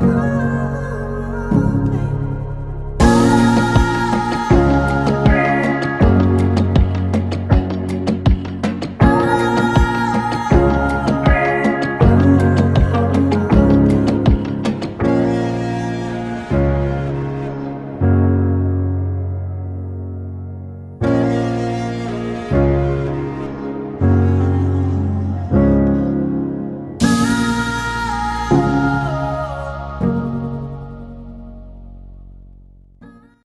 Oh.